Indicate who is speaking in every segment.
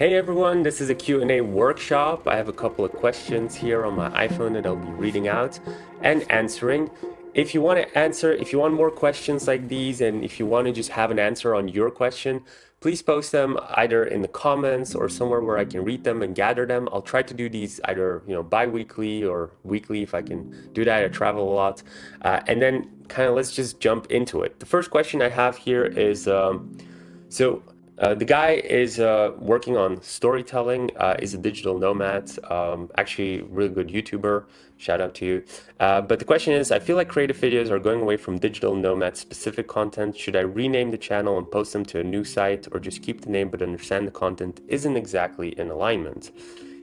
Speaker 1: Hey everyone, this is a Q&A workshop. I have a couple of questions here on my iPhone that I'll be reading out and answering. If you want to answer, if you want more questions like these, and if you want to just have an answer on your question, please post them either in the comments or somewhere where I can read them and gather them. I'll try to do these either you know bi-weekly or weekly if I can do that. I travel a lot. Uh, and then kind of let's just jump into it. The first question I have here is, um, so uh, the guy is uh, working on storytelling, uh, is a digital nomad, um, actually really good YouTuber, shout out to you. Uh, but the question is, I feel like creative videos are going away from digital nomad specific content. Should I rename the channel and post them to a new site or just keep the name but understand the content isn't exactly in alignment?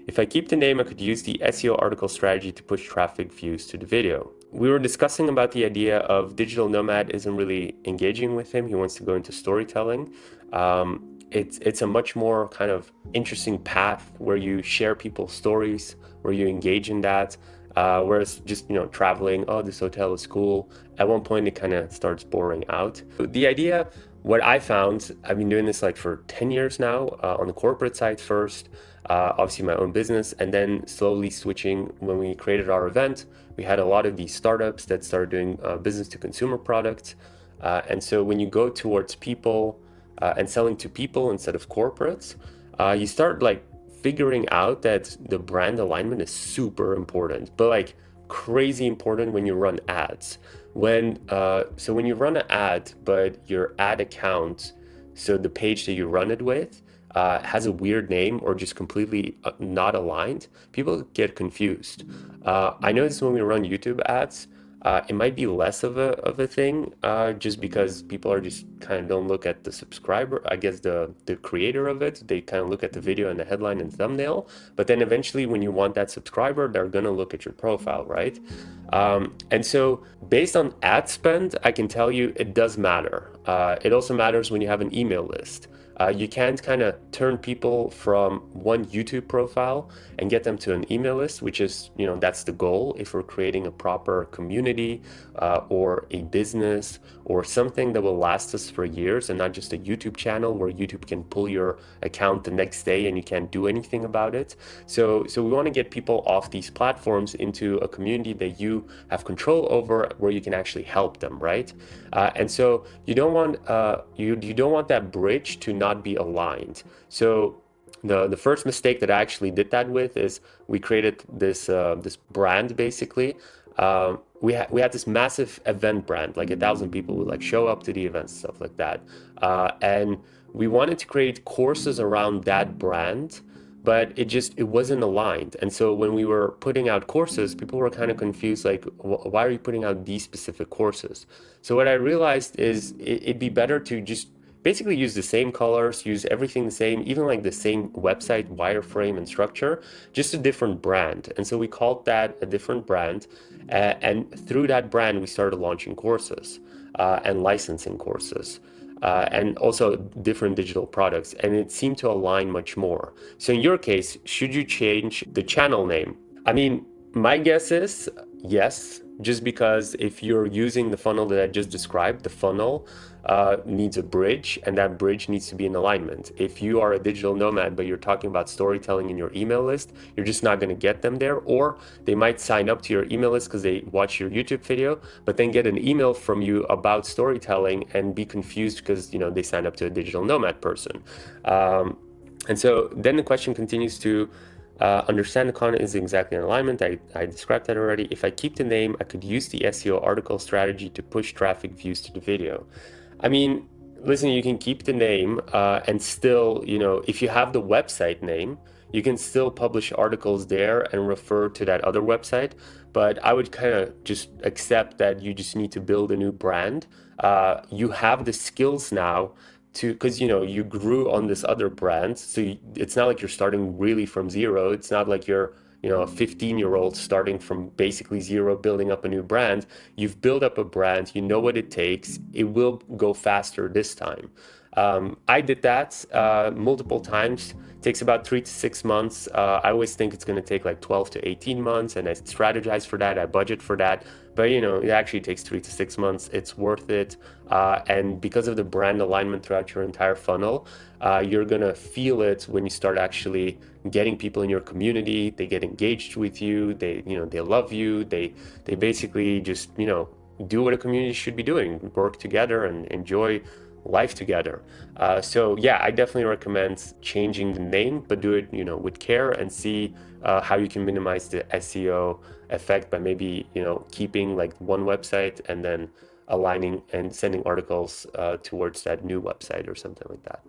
Speaker 1: If I keep the name, I could use the SEO article strategy to push traffic views to the video. We were discussing about the idea of digital nomad isn't really engaging with him. He wants to go into storytelling um, it's it's a much more kind of interesting path where you share people's stories, where you engage in that. Uh, whereas just you know traveling, oh this hotel is cool. At one point it kind of starts boring out. The idea, what I found, I've been doing this like for 10 years now uh, on the corporate side first, uh, obviously my own business, and then slowly switching. When we created our event, we had a lot of these startups that started doing uh, business to consumer products. Uh, and so when you go towards people, uh, and selling to people instead of corporates, uh, you start like figuring out that the brand alignment is super important, but like crazy important when you run ads. When uh, so when you run an ad, but your ad account, so the page that you run it with, uh, has a weird name or just completely uh, not aligned, people get confused. Uh, I notice when we run YouTube ads, uh, it might be less of a, of a thing uh, just because people are just kind of don't look at the subscriber, I guess the, the creator of it, they kind of look at the video and the headline and thumbnail, but then eventually when you want that subscriber, they're gonna look at your profile, right? Um, and so based on ad spend, I can tell you it does matter. Uh, it also matters when you have an email list. Uh, you can't kind of turn people from one YouTube profile and get them to an email list, which is, you know, that's the goal if we're creating a proper community uh, or a business or something that will last us for years and not just a YouTube channel where YouTube can pull your account the next day and you can't do anything about it. So, so we want to get people off these platforms into a community that you have control over where you can actually help them, right? Uh, and so you don't want uh, you you don't want that bridge to not be aligned. So the the first mistake that I actually did that with is we created this uh, this brand basically. Um, we had we had this massive event brand, like a thousand people would like show up to the events, stuff like that, uh, and we wanted to create courses around that brand but it just it wasn't aligned and so when we were putting out courses people were kind of confused like why are you putting out these specific courses so what i realized is it'd be better to just basically use the same colors use everything the same even like the same website wireframe and structure just a different brand and so we called that a different brand uh, and through that brand we started launching courses uh, and licensing courses uh, and also different digital products and it seemed to align much more. So in your case, should you change the channel name? I mean, my guess is yes, just because if you're using the funnel that I just described, the funnel uh, needs a bridge and that bridge needs to be in alignment. If you are a digital nomad, but you're talking about storytelling in your email list, you're just not going to get them there. Or they might sign up to your email list because they watch your YouTube video, but then get an email from you about storytelling and be confused because, you know, they signed up to a digital nomad person. Um, and so then the question continues to, uh, understand the content is exactly in alignment. I, I described that already. If I keep the name, I could use the SEO article strategy to push traffic views to the video. I mean, listen, you can keep the name uh, and still, you know, if you have the website name, you can still publish articles there and refer to that other website. But I would kind of just accept that you just need to build a new brand. Uh, you have the skills now to because you know you grew on this other brand so you, it's not like you're starting really from zero. It's not like you're you know a 15 year old starting from basically zero building up a new brand. You've built up a brand. You know what it takes. It will go faster this time. Um, i did that uh, multiple times takes about three to six months. Uh, I always think it's going to take like 12 to 18 months, and I strategize for that. I budget for that. But you know, it actually takes three to six months. It's worth it, uh, and because of the brand alignment throughout your entire funnel, uh, you're gonna feel it when you start actually getting people in your community. They get engaged with you. They, you know, they love you. They, they basically just, you know, do what a community should be doing: work together and enjoy life together. Uh, so yeah, I definitely recommend changing the name, but do it, you know, with care and see uh, how you can minimize the SEO effect by maybe, you know, keeping like one website and then aligning and sending articles uh, towards that new website or something like that.